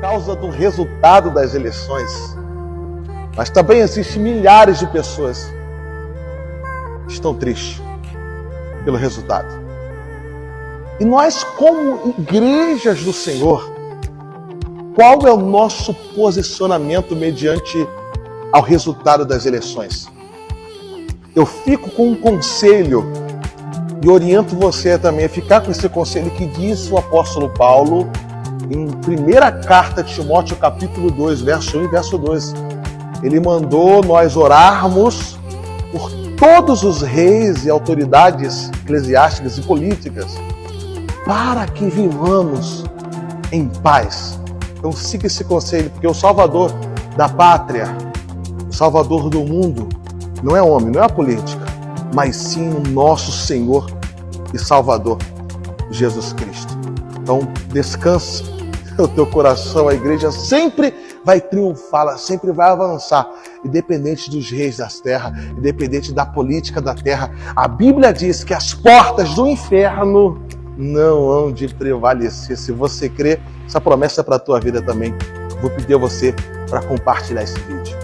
causa do resultado das eleições, mas também existem milhares de pessoas que estão tristes pelo resultado. E nós, como igrejas do Senhor, qual é o nosso posicionamento mediante ao resultado das eleições? Eu fico com um conselho e oriento você também a ficar com esse conselho que diz o apóstolo Paulo em primeira carta de Timóteo, capítulo 2, verso 1 e verso 2. Ele mandou nós orarmos por todos os reis e autoridades eclesiásticas e políticas para que vivamos em paz. Então siga esse conselho, porque o Salvador da pátria, o Salvador do mundo, não é homem, não é a política, mas sim o nosso Senhor e Salvador, Jesus Cristo. Então descanse o teu coração, a igreja sempre vai triunfar, sempre vai avançar, independente dos reis das terras, independente da política da terra. A Bíblia diz que as portas do inferno não hão de prevalecer. Se você crê, essa promessa é para a tua vida também. Vou pedir a você para compartilhar esse vídeo.